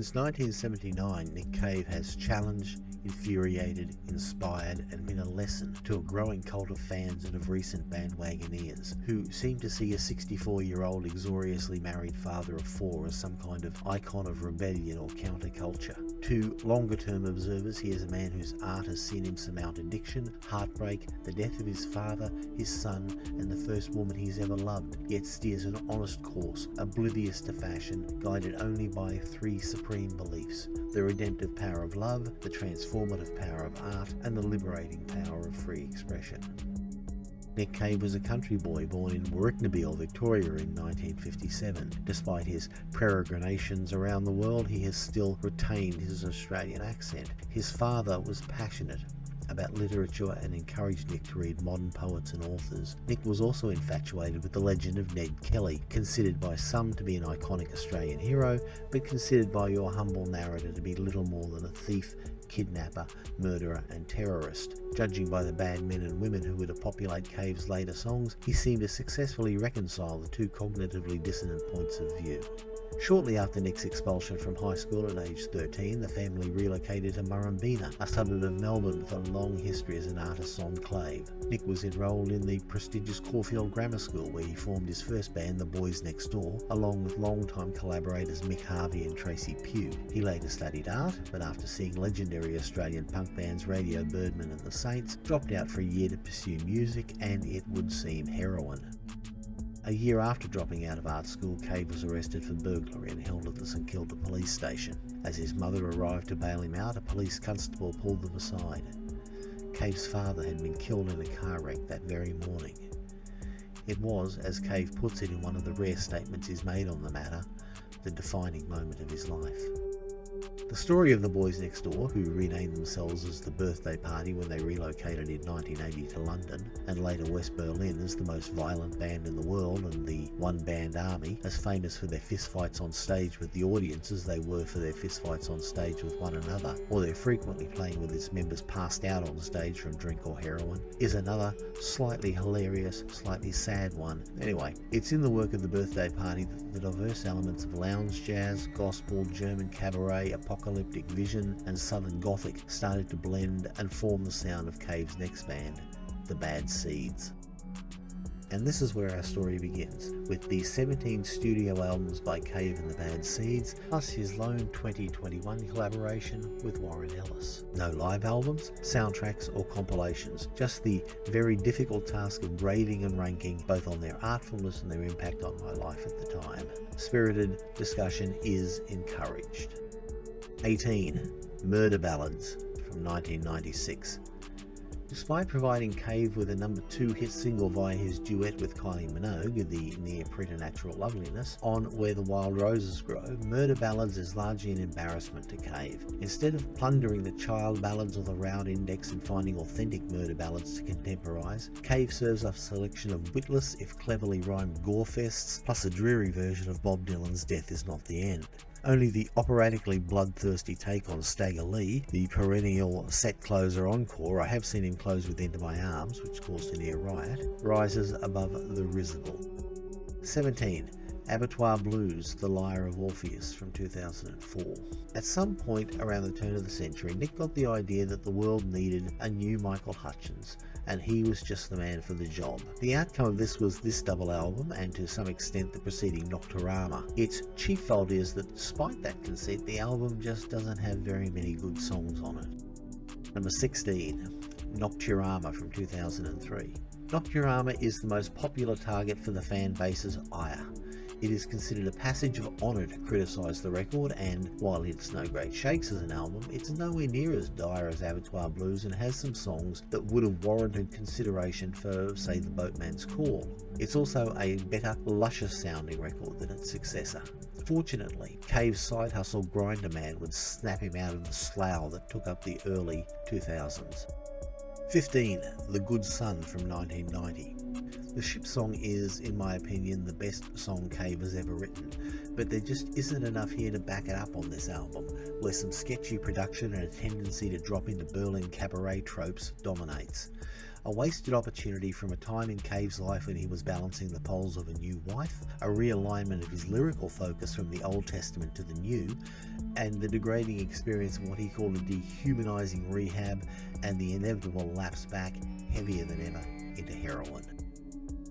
Since 1979, Nick Cave has challenged, infuriated, inspired, and been a lesson to a growing cult of fans and of recent bandwagoneers, who seem to see a 64 year old exoriously married father of four as some kind of icon of rebellion or counterculture. To longer term observers, he is a man whose art has seen him surmount addiction, heartbreak, the death of his father, his son, and the first woman he's ever loved, yet steers an honest course, oblivious to fashion, guided only by three supreme beliefs the redemptive power of love, the transformative power of art, and the liberating power of free expression. Nick Cave was a country boy born in Warracknabeal, Victoria in 1957. Despite his peregrinations around the world, he has still retained his Australian accent. His father was passionate about literature and encouraged Nick to read modern poets and authors. Nick was also infatuated with the legend of Ned Kelly, considered by some to be an iconic Australian hero, but considered by your humble narrator to be little more than a thief, kidnapper, murderer, and terrorist. Judging by the bad men and women who were to populate Cave's later songs, he seemed to successfully reconcile the two cognitively dissonant points of view. Shortly after Nick's expulsion from high school at age 13, the family relocated to Murrumbeena, a suburb of Melbourne with a long history as an artist's enclave. Nick was enrolled in the prestigious Caulfield Grammar School where he formed his first band, The Boys Next Door, along with longtime collaborators Mick Harvey and Tracy Pew. He later studied art, but after seeing legendary Australian punk bands Radio Birdman and The Saints, dropped out for a year to pursue music and, it would seem, heroin. A year after dropping out of art school, Cave was arrested for burglary and held at the St Kilda police station. As his mother arrived to bail him out, a police constable pulled them aside. Cave's father had been killed in a car wreck that very morning. It was, as Cave puts it in one of the rare statements he's made on the matter, the defining moment of his life. The story of the boys next door, who renamed themselves as the Birthday Party when they relocated in 1980 to London, and later West Berlin as the most violent band in the world and the one band army, as famous for their fistfights on stage with the audience as they were for their fistfights on stage with one another, or their frequently playing with its members passed out on stage from drink or heroin, is another slightly hilarious, slightly sad one. Anyway, it's in the work of the Birthday Party that the diverse elements of lounge jazz, gospel, German cabaret, apocalyptic vision, and southern gothic started to blend and form the sound of Cave's next band, The Bad Seeds. And this is where our story begins, with the 17 studio albums by Cave and the Bad Seeds, plus his lone 2021 collaboration with Warren Ellis. No live albums, soundtracks or compilations, just the very difficult task of grading and ranking both on their artfulness and their impact on my life at the time. Spirited discussion is encouraged. 18. Murder Ballads from 1996. Despite providing Cave with a number 2 hit single via his duet with Kylie Minogue, the near preternatural loveliness, on Where the Wild Roses Grow, Murder Ballads is largely an embarrassment to Cave. Instead of plundering the child ballads or the Roud Index and finding authentic murder ballads to contemporize, Cave serves up a selection of witless, if cleverly rhymed gore fests, plus a dreary version of Bob Dylan's Death is Not the End. Only the operatically bloodthirsty take on Stagger Lee, the perennial set closer encore, I have seen him close with Into My Arms, which caused a near riot, rises above the risible. 17. Abattoir Blues, The Lyre of Orpheus from 2004. At some point around the turn of the century, Nick got the idea that the world needed a new Michael Hutchence, and he was just the man for the job. The outcome of this was this double album, and to some extent the preceding Nocturama. Its chief fault is that despite that conceit, the album just doesn't have very many good songs on it. Number 16, Nocturama from 2003. Nocturama is the most popular target for the fan base's ire. It is considered a passage of honour to criticise the record and, while it's no great shakes as an album, it's nowhere near as dire as Abattoir Blues and has some songs that would have warranted consideration for, say, The Boatman's Call. It's also a better, luscious sounding record than its successor. Fortunately, Cave's side hustle Grinderman would snap him out of the slough that took up the early 2000s. 15. The Good Son from 1990. The ship song is, in my opinion, the best song Cave has ever written, but there just isn't enough here to back it up on this album, where some sketchy production and a tendency to drop into Berlin cabaret tropes dominates. a wasted opportunity from a time in Cave's life when he was balancing the poles of a new wife, a realignment of his lyrical focus from the Old Testament to the New, and the degrading experience of what he called a dehumanizing rehab and the inevitable lapse back, heavier than ever, into heroin.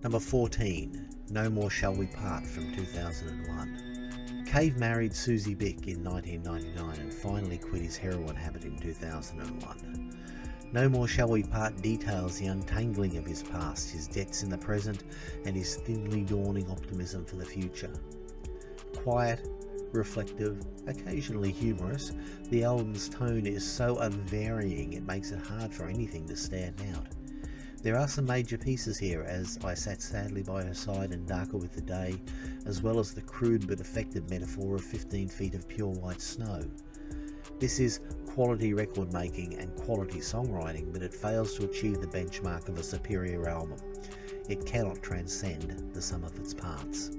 Number 14, No More Shall We Part from 2001. Cave married Susie Bick in 1999 and finally quit his heroin habit in 2001. No More Shall We Part details the untangling of his past, his debts in the present, and his thinly dawning optimism for the future. Quiet, reflective, occasionally humorous, the album's tone is so unvarying it makes it hard for anything to stand out. There are some major pieces here as I sat sadly by her side and darker with the day, as well as the crude but effective metaphor of 15 feet of pure white snow. This is quality record making and quality songwriting, but it fails to achieve the benchmark of a superior album. It cannot transcend the sum of its parts.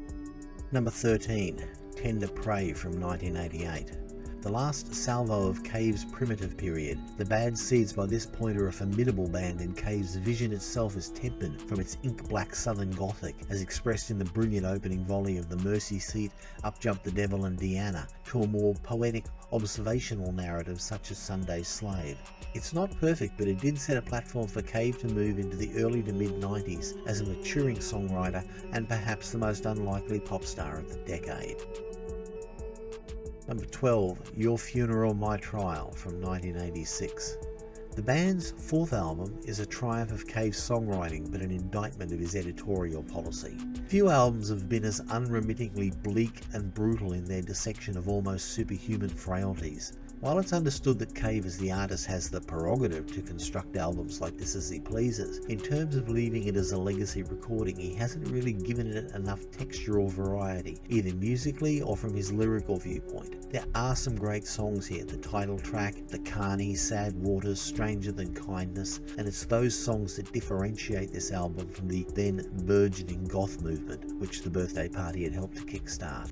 Number 13, Tender Prey from 1988. The last salvo of Cave's primitive period, the Bad Seeds by this point are a formidable band and Cave's vision itself is tempered from its ink-black southern gothic as expressed in the brilliant opening volley of The Mercy Seat, Up Jump the Devil and Deanna, to a more poetic observational narrative such as Sunday's Slave. It's not perfect but it did set a platform for Cave to move into the early to mid 90s as a maturing songwriter and perhaps the most unlikely pop star of the decade. Number 12, Your Funeral My Trial from 1986. The band's fourth album is a triumph of Cave's songwriting but an indictment of his editorial policy. Few albums have been as unremittingly bleak and brutal in their dissection of almost superhuman frailties. While it's understood that Cave as the artist has the prerogative to construct albums like this as he pleases, in terms of leaving it as a legacy recording he hasn't really given it enough textural variety, either musically or from his lyrical viewpoint. There are some great songs here, the title track, The Carney, Sad Waters, Stranger Than Kindness, and it's those songs that differentiate this album from the then burgeoning goth movement, which the birthday party had helped to kickstart.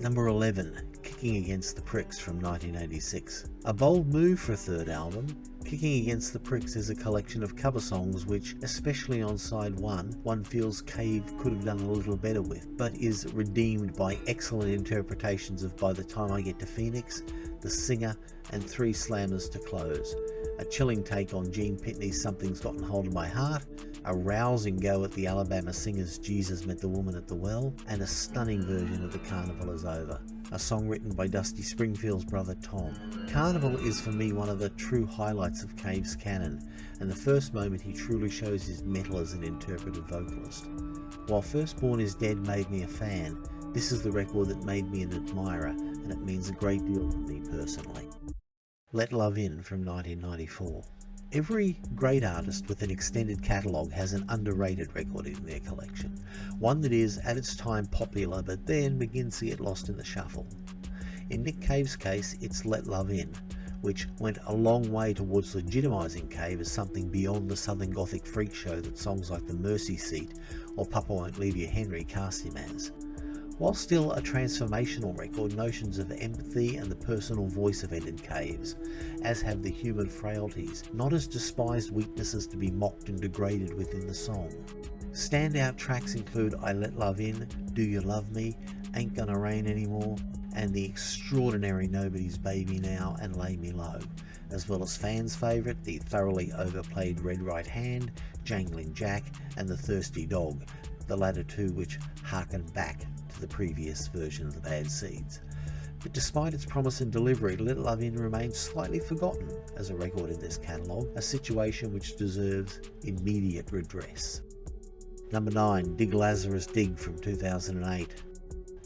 Number 11, Kicking Against the Pricks from 1986. A bold move for a third album, Kicking Against the Pricks is a collection of cover songs which, especially on side 1, one feels Cave could have done a little better with, but is redeemed by excellent interpretations of By the Time I Get to Phoenix, The Singer, and Three Slammers to Close. A chilling take on Gene Pitney's Something's Gotten Hold of My Heart, a rousing go at the Alabama Singers' Jesus Met the Woman at the Well, and a stunning version of The Carnival is Over, a song written by Dusty Springfield's brother Tom. Carnival is for me one of the true highlights of Cave's canon, and the first moment he truly shows his mettle as an interpretive vocalist. While Firstborn is Dead made me a fan, this is the record that made me an admirer, and it means a great deal to me personally. Let Love In from 1994. Every great artist with an extended catalogue has an underrated record in their collection, one that is at its time popular but then begins to get lost in the shuffle. In Nick Cave's case, it's Let Love In, which went a long way towards legitimising Cave as something beyond the Southern Gothic freak show that songs like The Mercy Seat or Papa Won't Leave You Henry cast him as. While still a transformational record, notions of empathy and the personal voice have entered caves, as have the human frailties, not as despised weaknesses to be mocked and degraded within the song. Standout tracks include I Let Love In, Do You Love Me, Ain't Gonna Rain Anymore, and the extraordinary Nobody's Baby Now and Lay Me Low, as well as fans' favourite, the thoroughly overplayed Red Right Hand, Jangling Jack, and The Thirsty Dog, the latter two which harken back the previous version of the Bad Seeds. But despite its promise and delivery, Let Love In remains slightly forgotten as a record in this catalogue, a situation which deserves immediate redress. Number 9, Dig Lazarus Dig from 2008.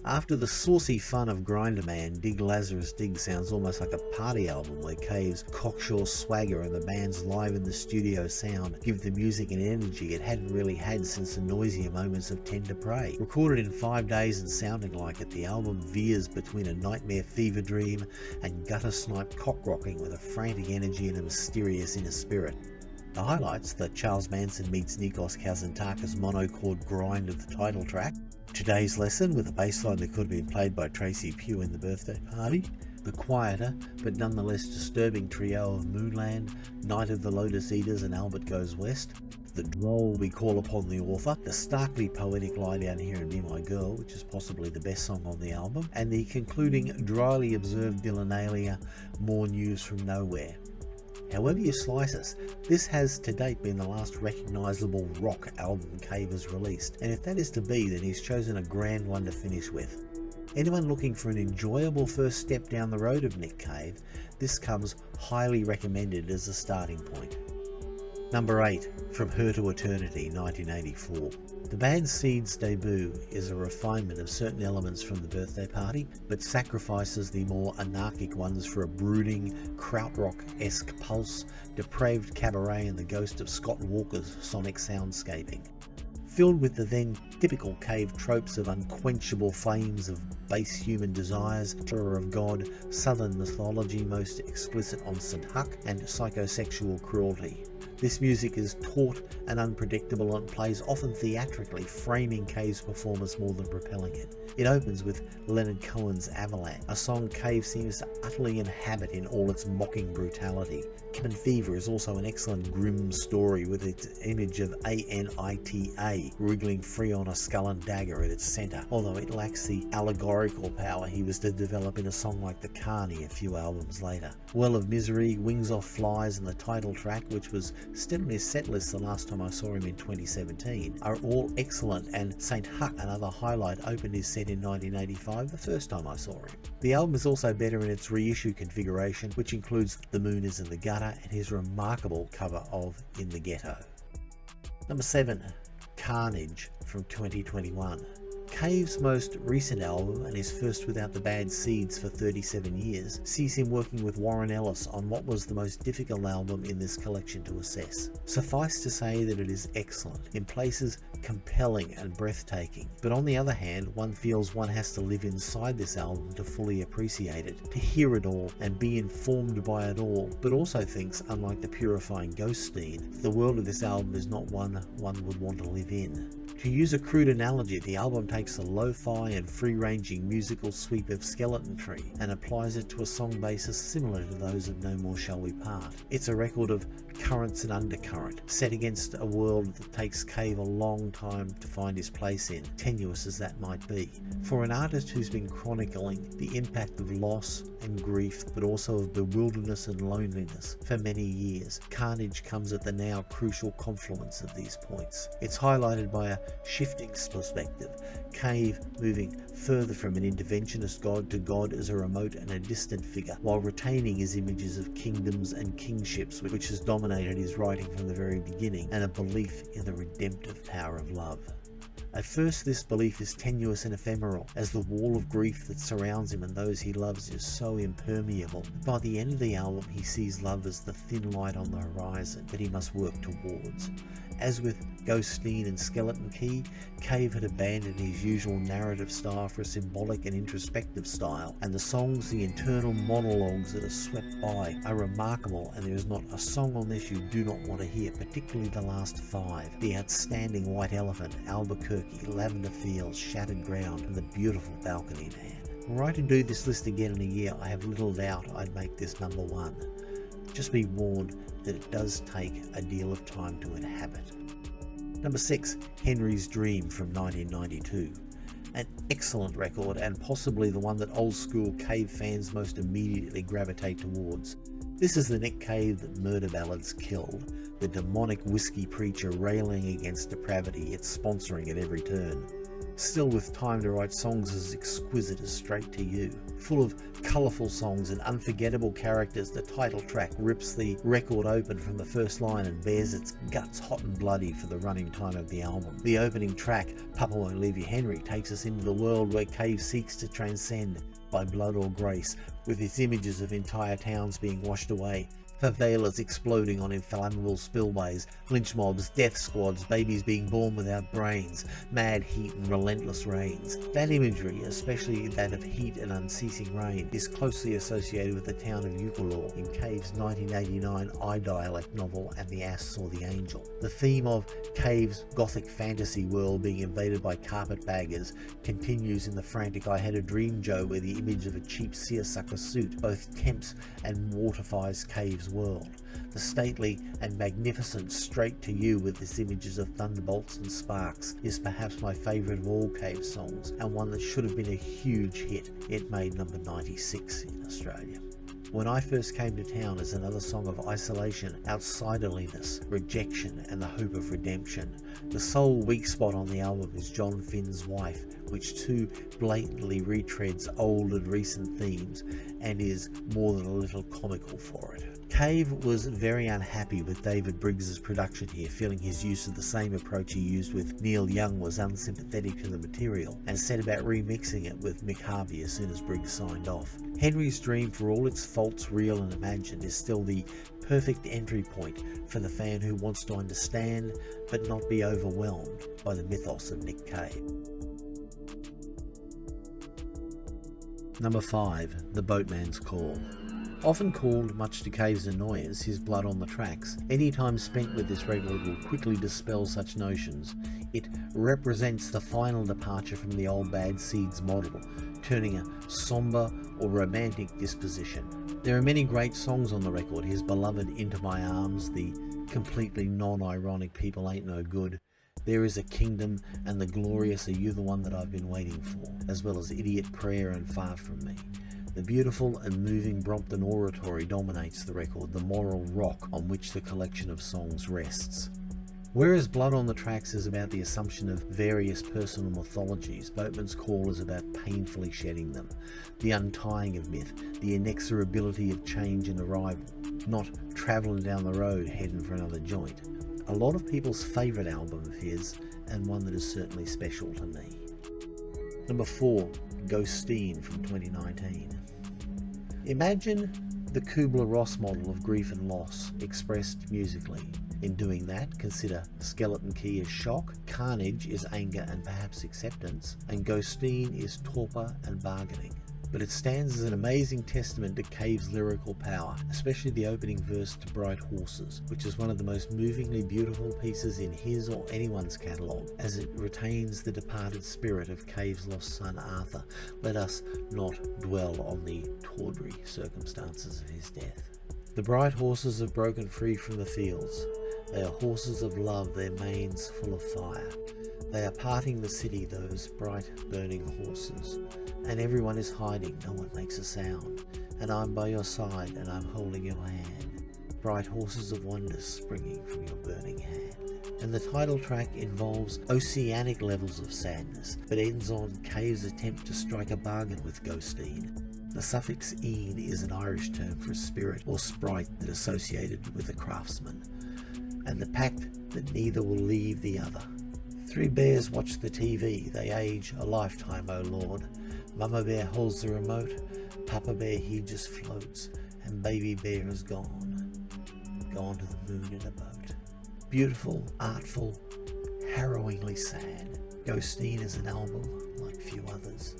After the saucy fun of Grinderman, Dig Lazarus Dig sounds almost like a party album where Cave's cocksure swagger and the band's live in the studio sound give the music an energy it hadn't really had since the noisier moments of Tender Prey. Recorded in five days and sounding like it, the album veers between a nightmare fever dream and gutter snipe cock rocking with a frantic energy and a mysterious inner spirit. The highlights, the Charles Manson meets Nikos Kazantzakis monochord grind of the title track, Today's lesson with a bass line that could have been played by Tracy Pew in the birthday party, The quieter, but nonetheless disturbing trio of Moonland, Night of the Lotus Eaters and Albert Goes West, the droll We Call Upon the Author, the starkly poetic Lie Down Here and Be My Girl, which is possibly the best song on the album, and the concluding dryly observed Dylan More News from Nowhere. However you slice us, this has to date been the last recognisable rock album Cave has released, and if that is to be, then he's chosen a grand one to finish with. Anyone looking for an enjoyable first step down the road of Nick Cave, this comes highly recommended as a starting point. Number 8, From Her to Eternity, 1984. The Bad Seeds debut is a refinement of certain elements from the birthday party, but sacrifices the more anarchic ones for a brooding, krautrock-esque pulse, depraved cabaret and the ghost of Scott Walker's sonic soundscaping. Filled with the then typical cave tropes of unquenchable flames of base human desires, terror of God, southern mythology most explicit on St. Huck, and psychosexual cruelty. This music is taut and unpredictable and plays often theatrically, framing Cave's performance more than propelling it. It opens with Leonard Cohen's Avalanche, a song Cave seems to utterly inhabit in all its mocking brutality. Cabin Fever is also an excellent grim story with its image of A-N-I-T-A wriggling free on a skull and dagger at its centre, although it lacks the allegorical power he was to develop in a song like The Carney a few albums later. Well of Misery, Wings Off Flies and the title track, which was still in his setlist the last time I saw him in 2017, are all excellent and St. Huck, another highlight, opened his set in 1985 the first time I saw him. The album is also better in its reissue configuration, which includes The Moon is in the Gutter and his remarkable cover of In the Ghetto. Number 7. Carnage from 2021. Cave's most recent album, and his first without the bad seeds for 37 years, sees him working with Warren Ellis on what was the most difficult album in this collection to assess. Suffice to say that it is excellent, in places compelling and breathtaking, but on the other hand, one feels one has to live inside this album to fully appreciate it, to hear it all and be informed by it all, but also thinks, unlike the purifying Ghosteen, the world of this album is not one one would want to live in. To use a crude analogy, the album takes a lo-fi and free-ranging musical sweep of Skeleton Tree and applies it to a song basis similar to those of No More Shall We Part. It's a record of currents and undercurrent, set against a world that takes Cave a long time to find his place in, tenuous as that might be. For an artist who's been chronicling the impact of loss and grief, but also of bewilderness and loneliness for many years, Carnage comes at the now crucial confluence of these points. It's highlighted by a shifting perspective, Cave moving further from an interventionist god to God as a remote and a distant figure, while retaining his images of kingdoms and kingships which has dominated his writing from the very beginning, and a belief in the redemptive power of love. At first this belief is tenuous and ephemeral, as the wall of grief that surrounds him and those he loves is so impermeable. By the end of the album he sees love as the thin light on the horizon that he must work towards. As with Ghosteen and Skeleton Key, Cave had abandoned his usual narrative style for a symbolic and introspective style, and the songs, the internal monologues that are swept by, are remarkable and there is not a song on this you do not want to hear, particularly the last five. The outstanding White Elephant, Albuquerque, Lavender Fields, Shattered Ground, and the beautiful Balcony Man. Were I to do this list again in a year, I have little doubt I'd make this number one. Just be warned that it does take a deal of time to inhabit. Number 6. Henry's Dream from 1992. An excellent record and possibly the one that old school Cave fans most immediately gravitate towards. This is the Nick Cave that murder ballads killed, the demonic whiskey preacher railing against depravity, it's sponsoring at every turn still with time to write songs as exquisite as Straight to You. Full of colourful songs and unforgettable characters, the title track rips the record open from the first line and bears its guts hot and bloody for the running time of the album. The opening track, Papa Won't Leave You Henry, takes us into the world where Cave seeks to transcend by blood or grace, with its images of entire towns being washed away, favelas exploding on inflammable spillways, lynch mobs, death squads, babies being born without brains, mad heat and relentless rains. That imagery, especially that of heat and unceasing rain, is closely associated with the town of Ukulore in Cave's 1989 I-Dialect novel And the Ass Saw the Angel. The theme of Cave's gothic fantasy world being invaded by carpetbaggers continues in the frantic I Had a Dream Joe where the image of a cheap seersucker suit both tempts and mortifies Cave's world. The stately and magnificent Straight to You with its images of thunderbolts and sparks is perhaps my favourite of all Cave songs and one that should have been a huge hit. It made number 96 in Australia. When I first came to town as another song of isolation, outsiderliness, rejection and the hope of redemption. The sole weak spot on the album is John Finn's Wife, which too blatantly retreads old and recent themes and is more than a little comical for it. Cave was very unhappy with David Briggs's production here, feeling his use of the same approach he used with Neil Young was unsympathetic to the material, and set about remixing it with Mick Harvey as soon as Briggs signed off. Henry's Dream, for all its faults real and imagined, is still the perfect entry point for the fan who wants to understand but not be overwhelmed by the mythos of Nick Cave. Number 5. The Boatman's Call Often called, much to Cave's annoyance, his blood on the tracks, any time spent with this record will quickly dispel such notions. It represents the final departure from the old Bad Seeds model, turning a somber or romantic disposition. There are many great songs on the record, his beloved Into My Arms, the completely non-ironic People Ain't No Good, There Is a Kingdom, and the glorious Are You the One That I've Been Waiting For, as well as Idiot Prayer and Far From Me. The beautiful and moving Brompton oratory dominates the record, the moral rock on which the collection of songs rests. Whereas Blood on the Tracks is about the assumption of various personal mythologies, Boatman's Call is about painfully shedding them, the untying of myth, the inexorability of change and arrival, not travelling down the road heading for another joint. A lot of people's favourite album of his, and one that is certainly special to me. Number 4, Ghosteen from 2019. Imagine the Kubler-Ross model of grief and loss expressed musically. In doing that, consider Skeleton Key is shock, Carnage is anger and perhaps acceptance, and Ghosteen is torpor and bargaining but it stands as an amazing testament to Cave's lyrical power, especially the opening verse to Bright Horses, which is one of the most movingly beautiful pieces in his or anyone's catalogue, as it retains the departed spirit of Cave's lost son Arthur. Let us not dwell on the tawdry circumstances of his death. The bright horses have broken free from the fields. They are horses of love, their manes full of fire. They are parting the city, those bright burning horses and everyone is hiding, no one makes a sound, and I'm by your side and I'm holding your hand, bright horses of wonder springing from your burning hand. And the title track involves oceanic levels of sadness, but ends on Cave's attempt to strike a bargain with Ghosteen. The suffix "een" is an Irish term for a spirit or sprite that associated with a craftsman, and the pact that neither will leave the other. Three bears watch the TV, they age a lifetime, O Lord, Mama bear holds the remote, Papa bear he just floats, and baby bear is gone, gone to the moon in a boat. Beautiful, artful, harrowingly sad. Ghosteen is an album like few others.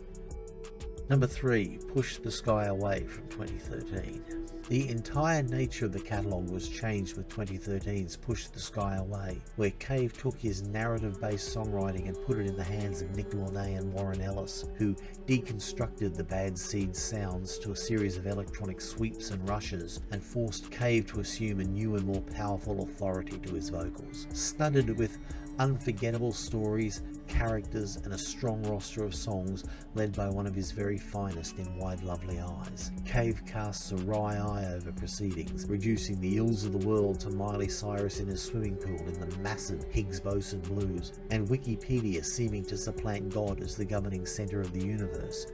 Number 3. Push the Sky Away from 2013. The entire nature of the catalogue was changed with 2013's Push the Sky Away, where Cave took his narrative-based songwriting and put it in the hands of Nick Launay and Warren Ellis, who deconstructed the Bad Seed sounds to a series of electronic sweeps and rushes, and forced Cave to assume a new and more powerful authority to his vocals. Studded with unforgettable stories, characters and a strong roster of songs led by one of his very finest in Wide Lovely Eyes. Cave casts a wry eye over proceedings, reducing the ills of the world to Miley Cyrus in a swimming pool in the massive Higgs boson blues, and Wikipedia seeming to supplant God as the governing centre of the universe.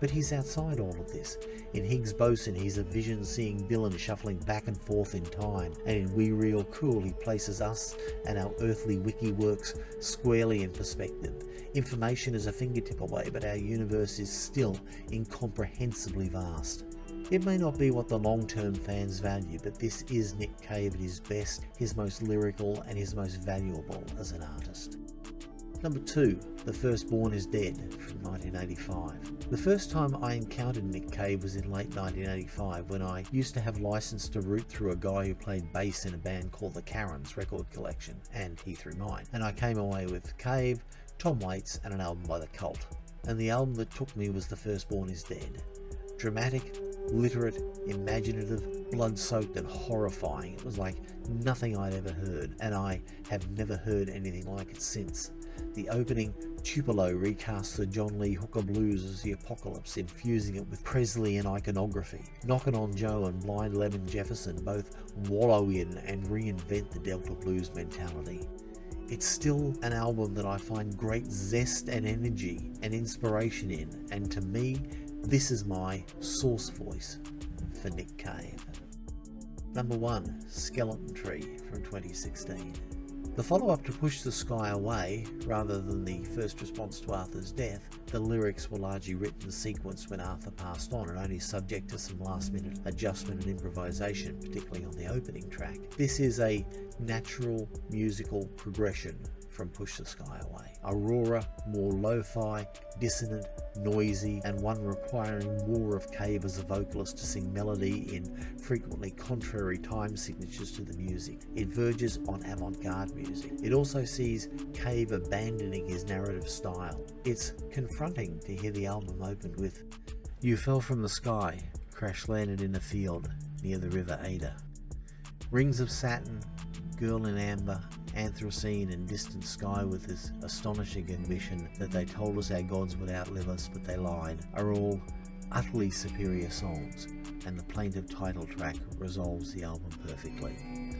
But he's outside all of this. In Higgs Boson, he's a vision-seeing villain shuffling back and forth in time, and in We Real Cool, he places us and our earthly wiki works squarely in perspective. Information is a fingertip away, but our universe is still incomprehensibly vast. It may not be what the long-term fans value, but this is Nick Cave at his best, his most lyrical and his most valuable as an artist. Number 2. The Firstborn is Dead from 1985. The first time I encountered Nick Cave was in late 1985 when I used to have license to root through a guy who played bass in a band called the Karens record collection and he through mine and I came away with Cave, Tom Waits and an album by The Cult. And the album that took me was The Firstborn is Dead. Dramatic, literate, imaginative, blood-soaked and horrifying. It was like nothing I'd ever heard and I have never heard anything like it since. The opening Tupelo recasts the John Lee Hooker blues as the apocalypse, infusing it with Presley and iconography. Knockin' on Joe and Blind Lemon Jefferson both wallow in and reinvent the Delta blues mentality. It's still an album that I find great zest and energy and inspiration in, and to me, this is my source voice for Nick Cave. Number 1 Skeleton Tree from 2016. The follow-up to Push the Sky Away, rather than the first response to Arthur's death, the lyrics were largely written in sequence when Arthur passed on and only subject to some last-minute adjustment and improvisation, particularly on the opening track. This is a natural musical progression from Push the Sky Away. Aurora, more lo-fi, dissonant, noisy, and one requiring more of Cave as a vocalist to sing melody in frequently contrary time signatures to the music. It verges on avant-garde music. It also sees Cave abandoning his narrative style. It's confronting to hear the album open with You fell from the sky, crash landed in a field near the river Adur. Rings of Saturn, Girl in Amber, Anthrocene and Distant Sky with this astonishing ambition that they told us our gods would outlive us but they lied are all utterly superior songs and the plaintive title track resolves the album perfectly.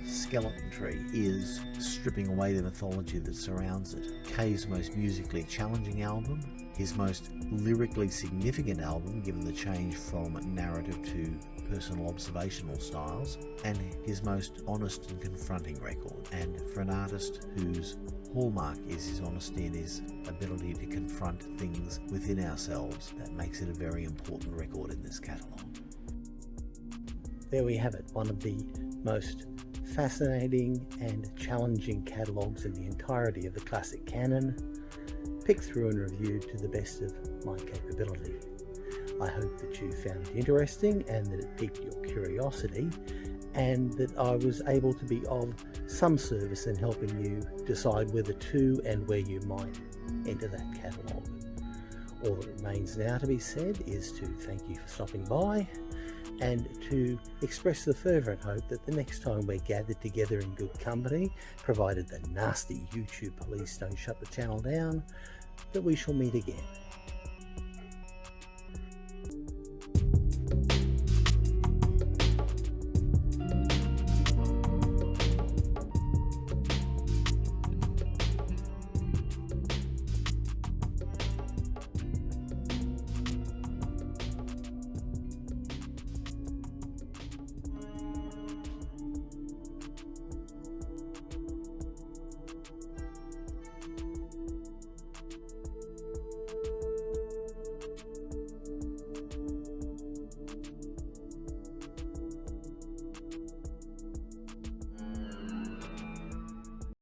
Skeleton Tree is stripping away the mythology that surrounds it. Kay's most musically challenging album, his most lyrically significant album given the change from narrative to personal observational styles, and his most honest and confronting record. And for an artist whose hallmark is his honesty and his ability to confront things within ourselves, that makes it a very important record in this catalogue. There we have it, one of the most fascinating and challenging catalogues in the entirety of the classic canon, picked through and reviewed to the best of my capability. I hope that you found it interesting and that it piqued your curiosity and that I was able to be of some service in helping you decide whether to and where you might enter that catalogue. All that remains now to be said is to thank you for stopping by and to express the fervent hope that the next time we're gathered together in good company, provided the nasty YouTube police don't shut the channel down, that we shall meet again.